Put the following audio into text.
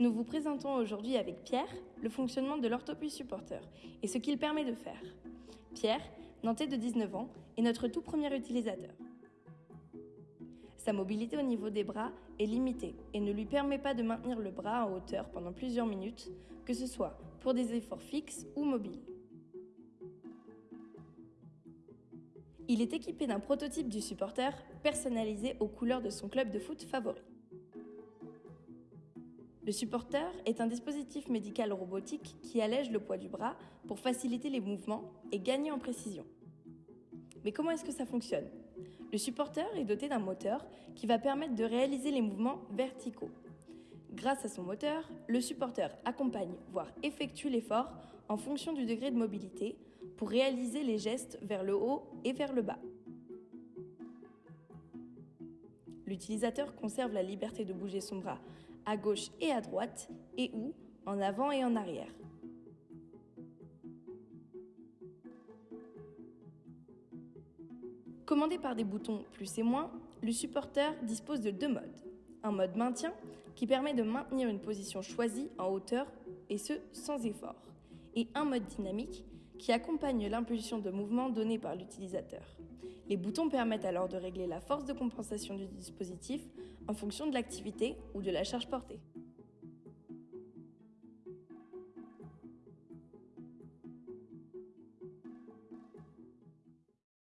Nous vous présentons aujourd'hui avec Pierre le fonctionnement de l'orthopus supporter et ce qu'il permet de faire. Pierre, nantais de 19 ans, est notre tout premier utilisateur. Sa mobilité au niveau des bras est limitée et ne lui permet pas de maintenir le bras en hauteur pendant plusieurs minutes, que ce soit pour des efforts fixes ou mobiles. Il est équipé d'un prototype du supporter personnalisé aux couleurs de son club de foot favori. Le supporter est un dispositif médical robotique qui allège le poids du bras pour faciliter les mouvements et gagner en précision. Mais comment est-ce que ça fonctionne? Le supporter est doté d'un moteur qui va permettre de réaliser les mouvements verticaux. Grâce à son moteur, le supporter accompagne, voire effectue l'effort en fonction du degré de mobilité pour réaliser les gestes vers le haut et vers le bas. L'utilisateur conserve la liberté de bouger son bras à gauche et à droite, et ou en avant et en arrière. Commandé par des boutons plus et moins, le supporter dispose de deux modes. Un mode maintien qui permet de maintenir une position choisie en hauteur et ce sans effort. Et un mode dynamique qui accompagne l'impulsion de mouvement donnée par l'utilisateur. Les boutons permettent alors de régler la force de compensation du dispositif en fonction de l'activité ou de la charge portée.